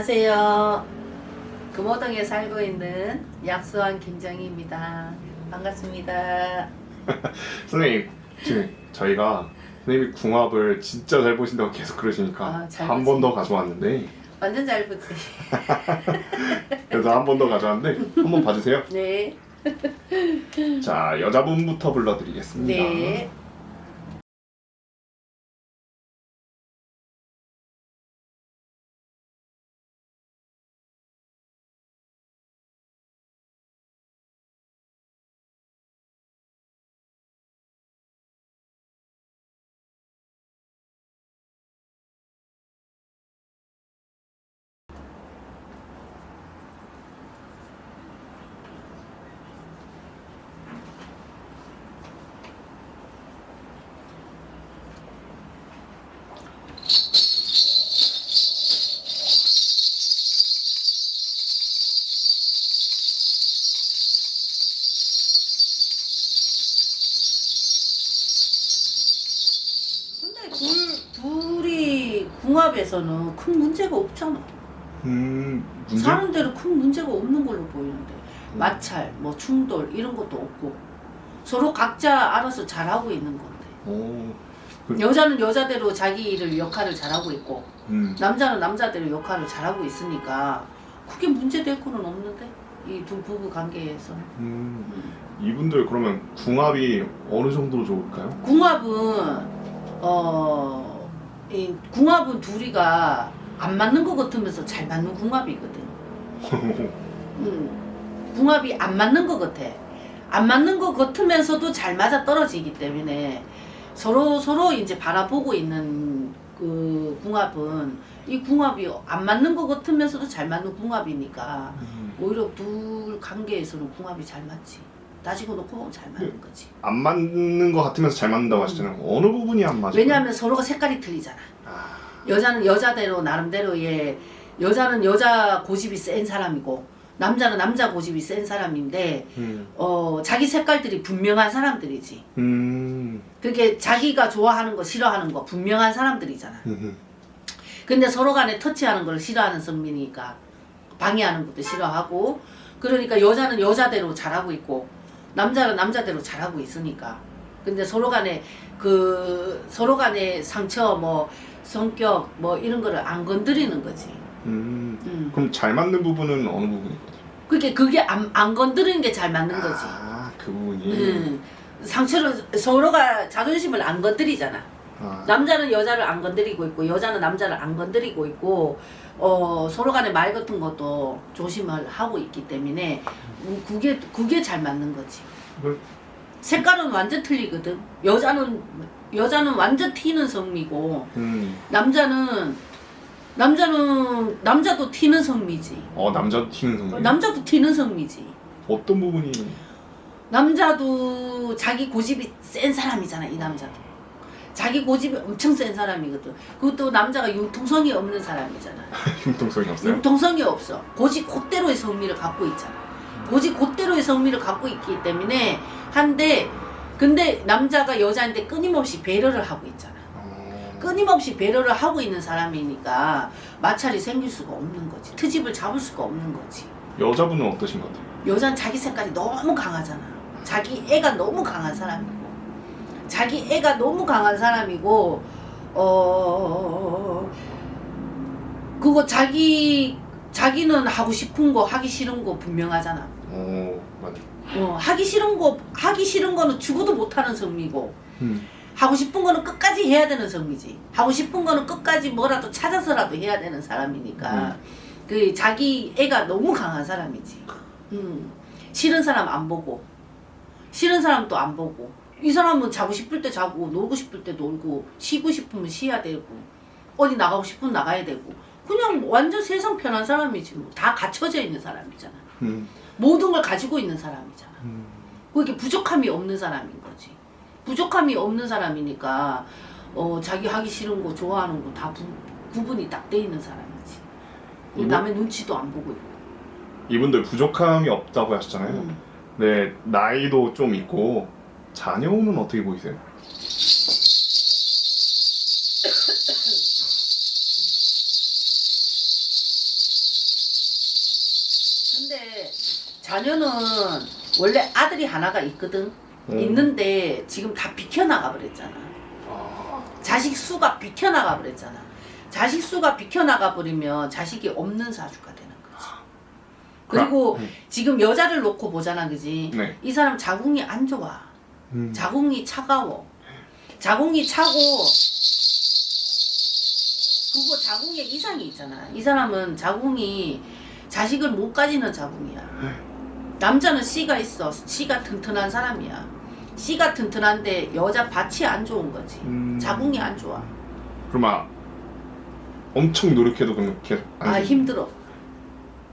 안녕하세요. 금호동에 살고 있는 약수원 김정희입니다. 반갑습니다. 선생님 지금 저희가 선생님이 궁합을 진짜 잘 보신다고 계속 그러시니까 아, 잘한번 더 가져왔는데 완전 잘 보지. 그래서 한 번 더 가져왔는데 한번 봐주세요 네. 자 여자분부터 불러드리겠습니다 네. 궁합에서는 큰 문제가 없잖아. 음 문제? 사는 대로 큰 문제가 없는 걸로 보이는데 음. 마찰, 뭐 충돌 이런 것도 없고 서로 각자 알아서 잘하고 있는 건데 오, 그- 여자는 여자대로 자기 일을 역할을 잘하고 있고 음, 남자는 남자대로 역할을 잘하고 있으니까 크게 문제될 거는 없는데 이 두 부부 관계에서는 음, 음. 이분들 그러면 궁합이 어느 정도로 좋을까요? 궁합은 어, 이 궁합은 둘이가 안 맞는 것 같으면서 잘 맞는 궁합이거든. 음, 궁합이 안 맞는 것 같아. 안 맞는 것 같으면서도 잘 맞아 떨어지기 때문에 서로 서로 이제 바라보고 있는 그 궁합은 이 궁합이 안 맞는 것 같으면서도 잘 맞는 궁합이니까 음, 오히려 둘 관계에서는 궁합이 잘 맞지. 따지고 놓고 보면 잘 맞는 거지. 안 맞는 것 같으면서 잘 맞는다고 하시잖아요 어느 부분이 안 맞아요? 왜냐하면 서로가 색깔이 틀리잖아. 아, 여자는 여자대로 나름대로의 여자는 여자 고집이 센 사람이고 남자는 남자 고집이 센 사람인데 음, 어 자기 색깔들이 분명한 사람들이지. 음, 그게 자기가 좋아하는 거 싫어하는 거 분명한 사람들이잖아. 음, 근데 서로 간에 터치하는 걸 싫어하는 선민이니까 방해하는 것도 싫어하고 그러니까 여자는 여자대로 잘하고 있고 남자는 남자대로 잘하고 있으니까 근데 서로 간에 그 서로 간에 상처 뭐 성격 뭐 이런 거를 안 건드리는 거지. 음. 음. 그럼 잘 맞는 부분은 어느 부분이거든요? 그게 그게 안, 안 건드리는 게 잘 맞는 거지. 아, 그 부분이. 음. 상처를 서로가 자존심을 안 건드리잖아. 아, 남자는 여자를 안 건드리고 있고 여자는 남자를 안 건드리고 있고 어, 서로 간에 말 같은 것도 조심을 하고 있기 때문에 음, 그게 그게 잘 맞는 거지. 그- 색깔은 완전 틀리거든. 여자는 여자는 완전 튀는 성미고 음, 남자는 남자는 남자도 튀는 성미지. 어 남자 튀는 성격. 남자도 튀는 성미지. 어떤 부분이? 남자도 자기 고집이 센 사람이잖아 이 남자도 자기 고집이 엄청 센 사람이거든. 그것도 남자가 융통성이 없는 사람이잖아. 융통성이 없어요? 융통성이 없어. 고집 곧대로의 성미를 갖고 있잖아. 고집 곧대로의 성미를 갖고 있기 때문에 한데 근데 남자가 여자한테 끊임없이 배려를 하고 있잖아. 어, 끊임없이 배려를 하고 있는 사람이니까 마찰이 생길 수가 없는 거지. 트집을 잡을 수가 없는 거지. 여자분은 어떠신 것 같아요? 여자는 자기 색깔이 너무 강하잖아. 자기 애가 너무 강한 사람이고, 자기 애가 너무 강한 사람이고, 어, 그거 자기, 자기는 하고 싶은 거, 하기 싫은 거 분명하잖아. 어, 맞아. 어, 하기 싫은 거, 하기 싫은 거는 죽어도 못하는 성미고, 음, 하고 싶은 거는 끝까지 해야 되는 성미지. 하고 싶은 거는 끝까지 뭐라도 찾아서라도 해야 되는 사람이니까. 그 자기 애가 너무 강한 사람이지. 음. 싫은 사람 안 보고, 싫은 사람 또 안 보고. 이 사람은 자고 싶을 때 자고, 놀고 싶을 때 놀고, 쉬고 싶으면 쉬어야 되고, 어디 나가고 싶으면 나가야 되고. 그냥 완전 세상 편한 사람이지 뭐. 다 갖춰져 있는 사람이잖아. 음, 모든 걸 가지고 있는 사람이잖아. 음. 그게 부족함이 없는 사람인 거지. 부족함이 없는 사람이니까 어 자기 하기 싫은 거 좋아하는 거 다 구분이 딱 돼 있는 사람이지. 이거- 남의 눈치도 안 보고 있고. 이분들 부족함이 없다고 하셨잖아요. 음. 네, 나이도 좀 있고 자녀운은 어떻게 보이세요? 근데 자녀는 원래 아들이 하나가 있거든 음. 있는데 지금 다 비켜나가 버렸잖아 아. 자식 수가 비켜나가 버렸잖아 자식 수가 비켜나가 버리면 자식이 없는 사주가 되는 거지 그리고 아. 음. 지금 여자를 놓고 보잖아 그지 네. 이 사람 자궁이 안 좋아 음. 자궁이 차가워. 자궁이 차고 그거 자궁에 이상이 있잖아. 이 사람은 자궁이 자식을 못 가지는 자궁이야. 남자는 씨가 있어. 씨가 튼튼한 사람이야. 씨가 튼튼한데 여자 밭이 안 좋은 거지. 음. 자궁이 안 좋아. 그럼 아 엄청 노력해도 안아 돼? 힘들어.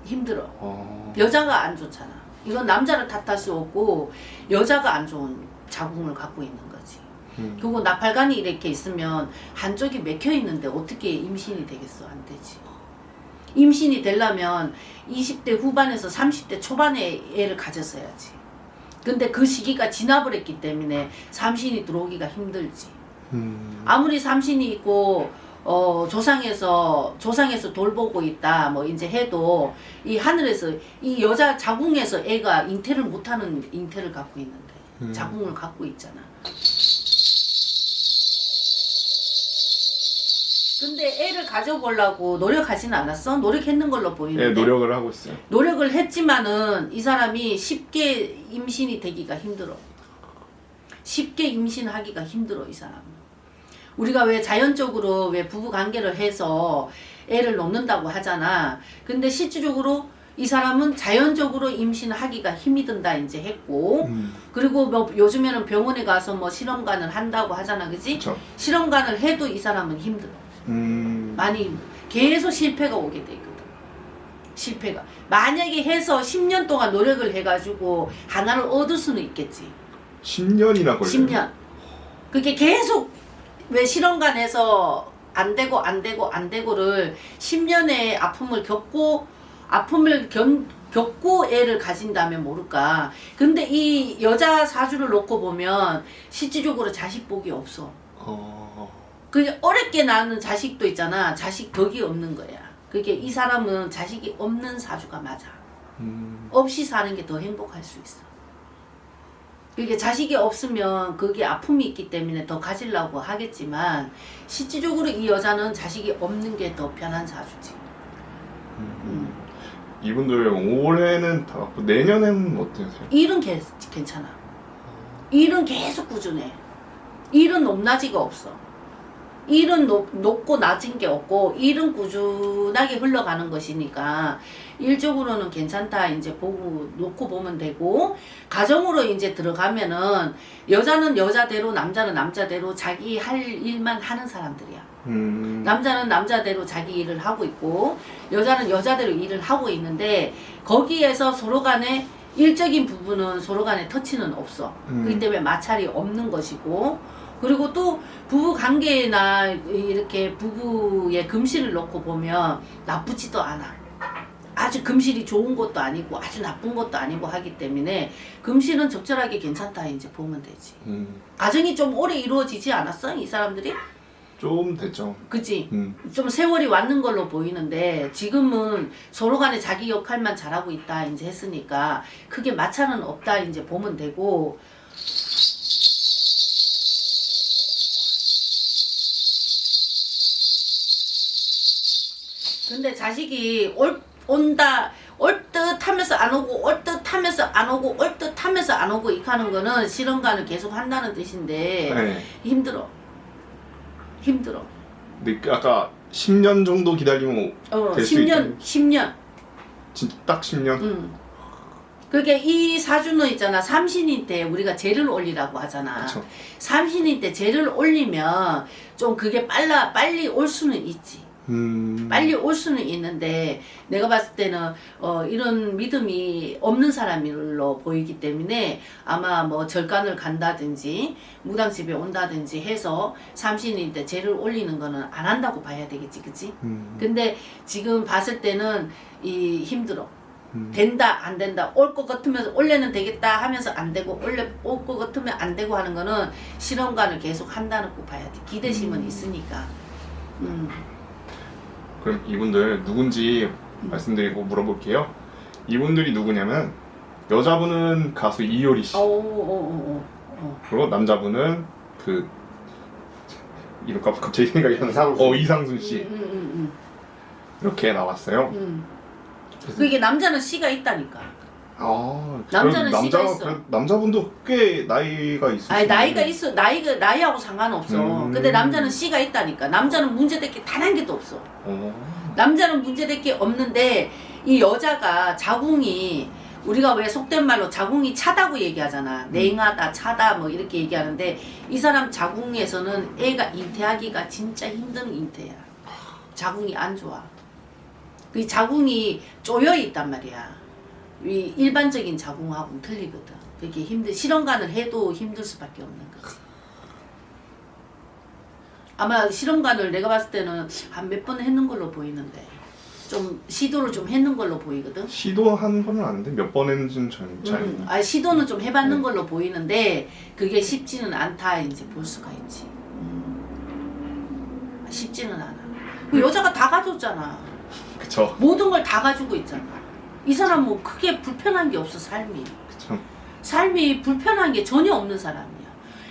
힘들어. 어. 여자가 안 좋잖아. 이건 남자를 탓할 수 없고 여자가 안 좋은 자궁을 갖고 있는 거지. 음. 그리고 나팔관이 이렇게 있으면 한쪽이 맥혀 있는데 어떻게 임신이 되겠어? 안 되지. 임신이 되려면 20대 후반에서 30대 초반에 애를 가졌어야지. 근데 그 시기가 지나버렸기 때문에 삼신이 들어오기가 힘들지. 음. 아무리 삼신이 있고 어 조상에서 조상에서 돌보고 있다 뭐 이제 해도 이 하늘에서 이 여자 자궁에서 애가 잉태를 못하는 잉태를 갖고 있는데 음. 자궁을 갖고 있잖아. 근데 애를 가져보려고 노력하지는 않았어? 노력했는 걸로 보이는데 예, 노력을 하고 있어요. 노력을 했지만은 이 사람이 쉽게 임신이 되기가 힘들어. 쉽게 임신하기가 힘들어 이 사람은. 우리가 왜 자연적으로 왜 부부 관계를 해서 애를 놓는다고 하잖아. 근데 실질적으로 이 사람은 자연적으로 임신하기가 힘이 든다 이제 했고 음. 그리고 뭐 요즘에는 병원에 가서 뭐 실험관을 한다고 하잖아 그지. 실험관을 해도 이 사람은 힘들어 음. 많이 계속 실패가 오게 돼 있거든. 실패가. 만약에 해서 10년 동안 노력을 해가지고 하나를 얻을 수는 있겠지. 10년이나 걸려요. 10년. 그게 계속 왜 실험관에서 안 되고 안 되고 안 되고를 10년의 아픔을 겪고 아픔을 견, 겪고 애를 가진다면 모를까. 근데 이 여자 사주를 놓고 보면 실질적으로 자식 복이 없어. 어. 그 어렵게 낳는 자식도 있잖아. 자식 덕이 없는 거야. 그게 이 사람은 자식이 없는 사주가 맞아. 음. 없이 사는 게 더 행복할 수 있어. 그게 자식이 없으면 그게 아픔이 있기 때문에 더 가지려고 하겠지만 실질적으로 이 여자는 자식이 없는 게 더 편한 사주지. 음. 이분들 올해는 다 갖고 내년에는 어떠세요? 일은 개, 괜찮아. 일은 계속 꾸준해. 일은 높낮이가 없어. 일은 높, 높고 낮은 게 없고 일은 꾸준하게 흘러가는 것이니까 일적으로는 괜찮다 이제 보고 놓고 보면 되고 가정으로 이제 들어가면은 여자는 여자대로 남자는 남자대로 자기 할 일만 하는 사람들이야. 음. 남자는 남자대로 자기 일을 하고 있고 여자는 여자대로 일을 하고 있는데 거기에서 서로 간에 일적인 부분은 서로 간에 터치는 없어. 음. 그렇기 때문에 마찰이 없는 것이고 그리고 또 부부 관계나 이렇게 부부의 금실을 놓고 보면 나쁘지도 않아. 아주 금실이 좋은 것도 아니고 아주 나쁜 것도 아니고 하기 때문에 금실은 적절하게 괜찮다 이제 보면 되지. 음. 가정이 좀 오래 이루어지지 않았어? 이 사람들이? 좀 됐죠. 그치? 음. 좀 세월이 왔는 걸로 보이는데 지금은 서로 간에 자기 역할만 잘하고 있다 이제 했으니까 크게 마찰은 없다 이제 보면 되고 근데 자식이 올 온다 올듯 하면서 안 오고 올듯 하면서 안 오고 올듯 하면서 안 오고 이렇게 하는 거는 실험관을 계속 한다는 뜻인데 네. 힘들어 힘들어 근데 그 아까 10년 정도 기다리면 어, 될수 10년, 10년. 진짜 딱 10년. 음. 그게 이 사주는 있잖아. 삼신인 때 우리가 재를 올리라고 하잖아. 그렇죠. 삼신인 때 재를 올리면 좀 그게 빨라 빨리 올 수는 있지. 음. 빨리 올 수는 있는데 내가 봤을 때는 어, 이런 믿음이 없는 사람으로 보이기 때문에 아마 뭐 절간을 간다든지 무당집에 온다든지 해서 삼신인데 재를 올리는 거는 안 한다고 봐야 되겠지, 그치? 음. 근데 지금 봤을 때는 이 힘들어. 음. 된다 안 된다 올 것 같으면 원래는 되겠다 하면서 안 되고 원래 올 것 같으면 안 되고 하는 거는 실험관을 계속 한다는 거 봐야 돼 기대심은 음. 있으니까 음. 그럼 이분들 누군지 음. 말씀드리고 물어볼게요. 이분들이 누구냐면 여자분은 가수 이효리 씨. 어, 어, 어, 어. 그리고 남자분은 그 이름 갑- 갑자기 생각이 안 나. 이상순. 어 이상순 씨 음, 음, 음, 이렇게 나왔어요. 음, 음. 그게 남자는 씨가 있다니까. 아 남자는 그럼 씨가 남자 있어. 그 남자분도 꽤 나이가 있으시네. 아니 나이가 있어 나이가 나이하고 상관없어. 음. 근데 남자는 씨가 있다니까. 남자는 문제될 게 단 한 개도 없어. 어. 남자는 문제될 게 없는데 이 여자가 자궁이 우리가 왜 속된 말로 자궁이 차다고 얘기하잖아. 냉하다, 차다 뭐 이렇게 얘기하는데 이 사람 자궁에서는 애가 잉태하기가 진짜 힘든 잉태야. 자궁이 안 좋아. 그 자궁이 쪼여 있단 말이야. 이 일반적인 자궁하고는 틀리거든. 그게 힘들 실험관을 해도 힘들 수밖에 없는 거지. 아마 실험관을 내가 봤을 때는 한 몇 번 했는 걸로 보이는데 좀 시도를 좀 했는 걸로 보이거든. 시도한 건 아닌데 몇 번 했는지는 잘, 잘 음, 아 시도는 좀 해봤는 네. 걸로 보이는데 그게 쉽지는 않다 이제 볼 수가 있지. 음. 쉽지는 않아. 그 여자가 다 가졌잖아. 그쵸 모든 걸 다 가지고 있잖아. 이 사람 뭐 크게 불편한 게 없어 삶이. 그쵸 삶이 불편한 게 전혀 없는 사람이야.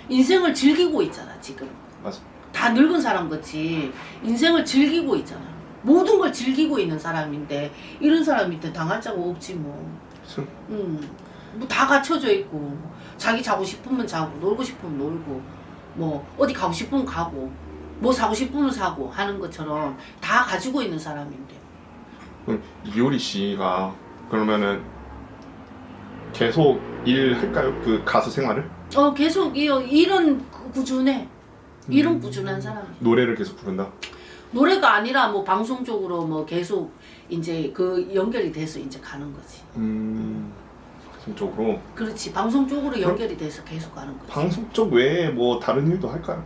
인생을 즐기고 있잖아 지금. 맞아 다 늙은 사람 같이 인생을 즐기고 있잖아. 모든 걸 즐기고 있는 사람인데 이런 사람한테 당할 자가 없지 뭐. 그쵸 음, 뭐다 갖춰져 있고 자기 자고 싶으면 자고 놀고 싶으면 놀고 뭐 어디 가고 싶으면 가고 뭐 사고 싶으면 사고 하는 것처럼 다 가지고 있는 사람인데. 이효리 씨가 그러면은 계속 일 할까요? 그 가수 생활을? 어 계속 이 이런 그 꾸준해. 이런 음. 꾸준한 사람. 노래를 계속 부른다? 노래가 아니라 뭐 방송 쪽으로 뭐 계속 이제 그 연결이 돼서 이제 가는 거지. 음 방송 쪽으로 그렇지. 방송 쪽으로 연결이 돼서 계속 가는 거지. 방송 쪽 외에 뭐 다른 일도 할까요?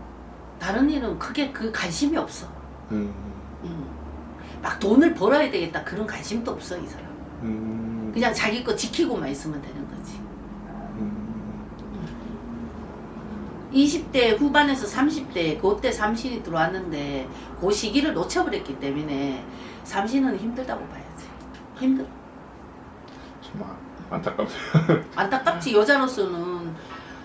다른 일은 크게 그 관심이 없어. 음, 음. 막 돈을 벌어야 되겠다 그런 관심도 없어 이 사람. 음, 그냥 자기 거 지키고만 있으면 되는 거지. 음, 20대 후반에서 30대 그때 삼신이 들어왔는데 그 시기를 놓쳐버렸기 때문에 삼신은 힘들다고 봐야지. 힘들. 정말 안타깝네요. 안타깝지 여자로서는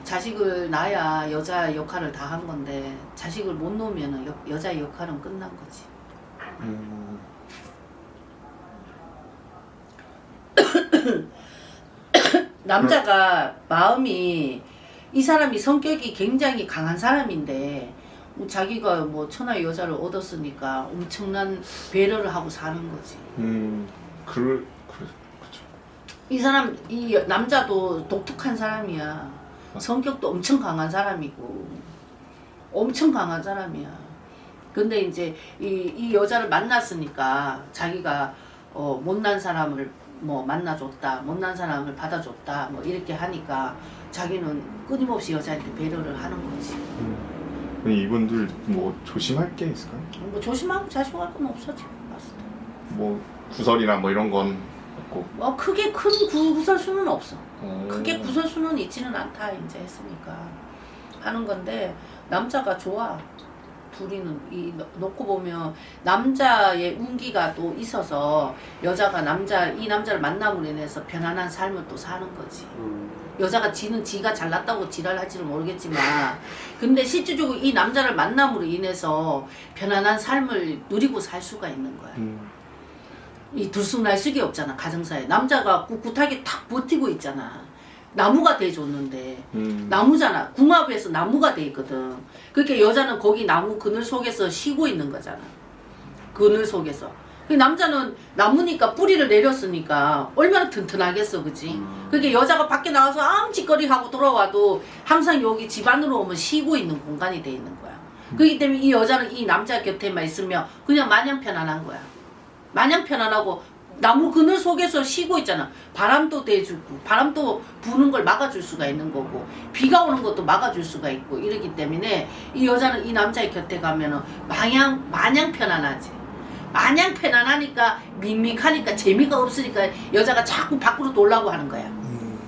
자식을 낳아야 여자 역할을 다 한 건데 자식을 못 놓으면 여, 여자의 역할은 끝난 거지. 음, 남자가 마음이 이 사람이 성격이 굉장히 강한 사람인데 뭐 자기가 뭐 천하의 여자를 얻었으니까 엄청난 배려를 하고 사는 거지. 음, 그, 그, 그쵸. 이 사람 이 남자도 독특한 사람이야. 성격도 엄청 강한 사람이고 엄청 강한 사람이야. 근데 이제 이, 이 여자를 만났으니까 자기가 어, 못난 사람을 뭐 만나줬다, 못난 사람을 받아줬다, 뭐 이렇게 하니까 자기는 끊임없이 여자한테 배려를 하는 거지. 음. 이분들 뭐 조심할 게 있을까요? 뭐 조심하고 자식할 건 없어 지금 봤을 때. 뭐 구설이나 뭐 이런 건 없고. 뭐 크게 큰 구- 구설수는 없어. 어, 크게 구설수는 있지는 않다 이제 했으니까 하는 건데 남자가 좋아 둘이는 이 놓- 놓고 보면 남자의 운기가 또 있어서 여자가 남자 이 남자를 만남으로 인해서 편안한 삶을 또 사는 거지. 음. 여자가 지는 지가 잘났다고 지랄할지는 모르겠지만 근데 실질적으로 이 남자를 만남으로 인해서 편안한 삶을 누리고 살 수가 있는 거야. 음, 이 들쑥날쑥이 없잖아 가정사에. 남자가 꿋꿋하게 탁 버티고 있잖아 나무가 돼줬는데. 음, 나무잖아. 궁합에서 나무가 돼 있거든. 그렇게 여자는 거기 나무 그늘 속에서 쉬고 있는 거잖아. 그늘 속에서. 그 남자는 나무니까 뿌리를 내렸으니까 얼마나 튼튼하겠어 그지? 음. 그게 여자가 밖에 나가서 암짓거리 하고 돌아와도 항상 여기 집 안으로 오면 쉬고 있는 공간이 돼 있는 거야. 그렇기 때문에 이 여자는 이 남자 곁에만 있으면 그냥 마냥 편안한 거야. 마냥 편안하고 나무 그늘 속에서 쉬고 있잖아. 바람도 대주고 바람도 부는 걸 막아줄 수가 있는 거고 비가 오는 것도 막아줄 수가 있고 이러기 때문에 이 여자는 이 남자의 곁에 가면 은 마냥 마냥 편안하지. 마냥 편안하니까 밍밍하니까 재미가 없으니까 여자가 자꾸 밖으로 돌라고 하는 거야. 음,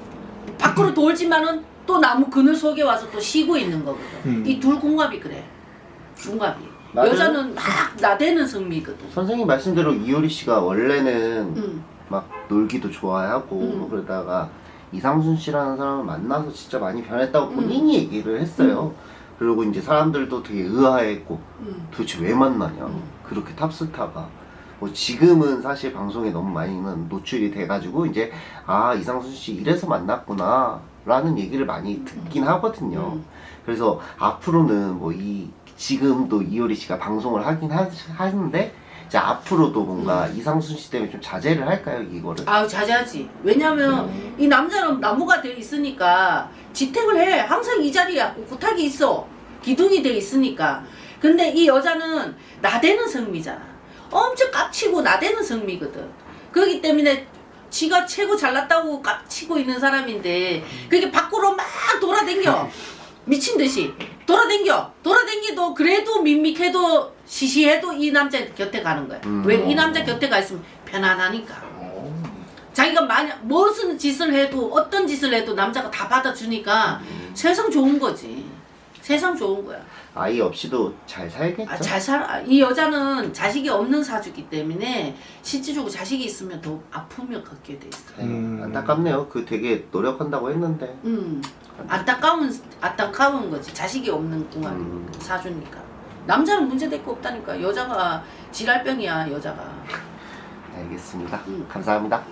밖으로 돌지만은 또 나무 그늘 속에 와서 또 쉬고 있는 거거든. 음. 이둘 궁합이 그래. 궁합이. 나는- 여자는 막 나대는 성미거든. 선생님 말씀대로 이효리 씨가 원래는 응. 막 놀기도 좋아하고 음. 뭐 그러다가 이상순 씨라는 사람을 만나서 진짜 많이 변했다고 음. 본인이 얘기를 했어요. 그리고 이제 사람들도 되게 의아해했고 음. 도대체 왜 만나냐 음. 그렇게 탑스타가 뭐 지금은 사실 방송에 너무 많이는 노출이 돼가지고 이제 아 이상순 씨 이래서 만났구나 라는 얘기를 많이 듣긴 하거든요 음. 그래서 앞으로는 뭐이 지금도 이효리 씨가 방송을 하긴 하, 하는데 이제 앞으로도 뭔가 이상순 씨 때문에 좀 자제를 할까요 이거를 아유 자제하지. 왜냐면 음. 이 남자는 나무가 돼 있으니까 지탱을 해. 항상 이 자리야. 구탁이 있어. 기둥이 돼 있으니까. 근데 이 여자는 나대는 성미잖아. 엄청 깝치고 나대는 성미거든. 그렇기 때문에 지가 최고 잘났다고 깝치고 있는 사람인데 그게 밖으로 막 돌아댕겨. 미친 듯이 돌아댕겨. 돌아댕기도 그래도 밋밋해도 시시해도 이 남자 곁에 가는 거야. 음. 왜이 남자 곁에 가 있으면 편안하니까. 자기가 만약 무슨 짓을 해도 어떤 짓을 해도 남자가 다 받아주니까 세상 좋은 거지. 세상 좋은 거야. 아이 없이도 잘 살겠죠 아, 잘 살아. 이 여자는 자식이 없는 사주기 때문에 실질적으로 자식이 있으면 더 아픔을 갖게 돼 있어. 아이고, 음. 안타깝네요 그 되게 노력한다고 했는데 음. 안타까운 안타까운 거지. 자식이 없는 궁합이 음. 사주니까. 남자는 문제 될 거 없다니까. 여자가 지랄병이야 여자가. 알겠습니다 음. 감사합니다